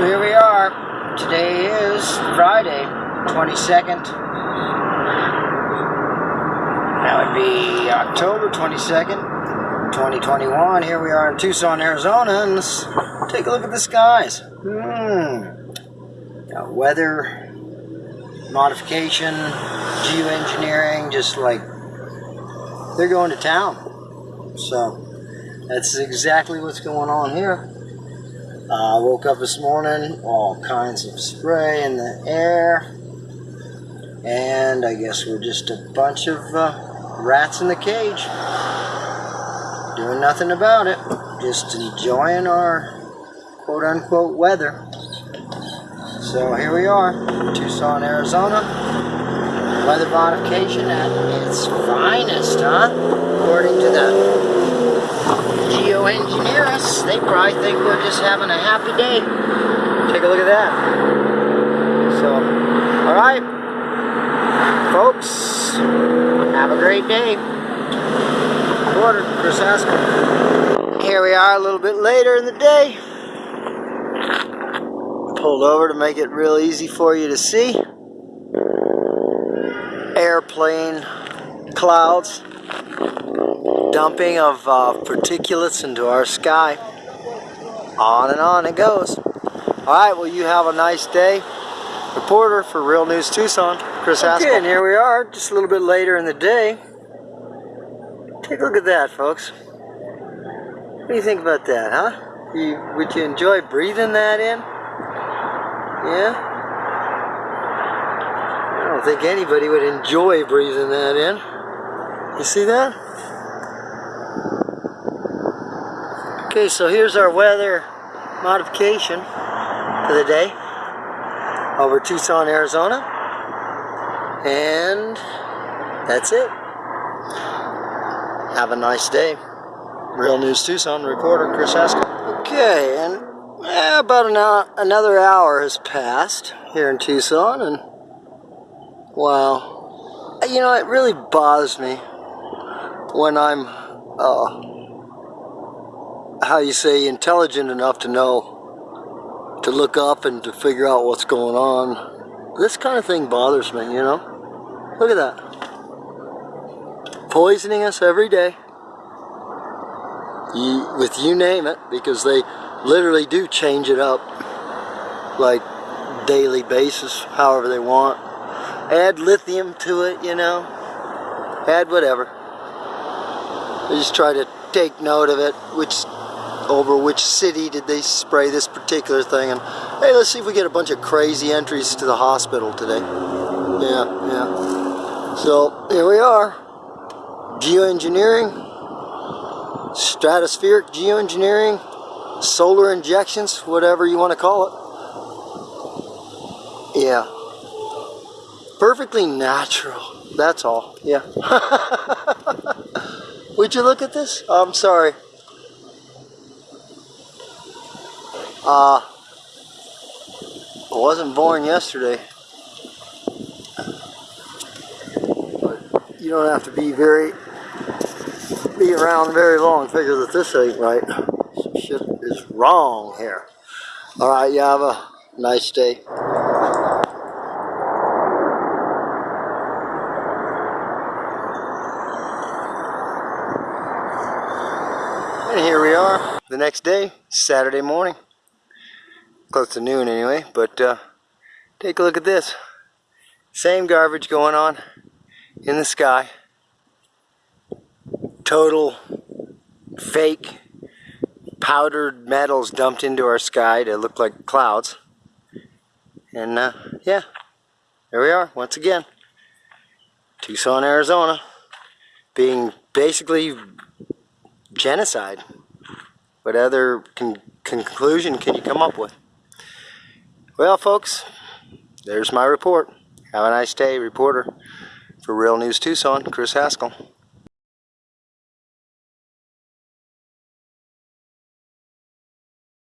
Here we are. Today is Friday, 22nd. That would be October 22nd, 2021. Here we are in Tucson, Arizona, and let's take a look at the skies. Hmm. Weather, modification, geoengineering, just like they're going to town. So that's exactly what's going on here. I uh, woke up this morning, all kinds of spray in the air, and I guess we're just a bunch of uh, rats in the cage, doing nothing about it, just enjoying our quote unquote weather. So here we are, Tucson, Arizona. Weather modification at its finest, huh? According to the geoengineer they probably think we're just having a happy day. Take a look at that. So, alright, folks, have a great day. Reporter, Chris Haskell. Here we are a little bit later in the day. Pulled over to make it real easy for you to see. Airplane clouds dumping of uh, particulates into our sky. On and on it goes. Alright, well you have a nice day. Reporter for Real News Tucson, Chris okay, Haskell. and here we are, just a little bit later in the day. Take a look at that, folks. What do you think about that, huh? You, would you enjoy breathing that in? Yeah? I don't think anybody would enjoy breathing that in. You see that? Okay, so here's our weather modification for the day over Tucson, Arizona. And that's it. Have a nice day. Real News Tucson reporter Chris Haskell. Okay, and eh, about an hour, another hour has passed here in Tucson, and wow, you know, it really bothers me when I'm uh, how you say, intelligent enough to know, to look up and to figure out what's going on. This kind of thing bothers me, you know? Look at that. Poisoning us every day. You, with you name it, because they literally do change it up like daily basis, however they want. Add lithium to it, you know. Add whatever. They just try to take note of it, which over which city did they spray this particular thing. And hey let's see if we get a bunch of crazy entries to the hospital today. Yeah yeah. So here we are. Geoengineering stratospheric geoengineering solar injections whatever you want to call it. Yeah. Perfectly natural. That's all. Yeah. Would you look at this? I'm sorry Uh, wasn't born yesterday. But you don't have to be very, be around very long to figure that this ain't right. Some shit is wrong here. Alright, you have a nice day. And here we are, the next day, Saturday morning close to noon anyway, but uh, take a look at this. Same garbage going on in the sky. Total fake powdered metals dumped into our sky to look like clouds. And uh, yeah, there we are once again. Tucson, Arizona, being basically genocide. What other con conclusion can you come up with? Well, folks, there's my report. Have a nice day, reporter for Real News Tucson, Chris Haskell.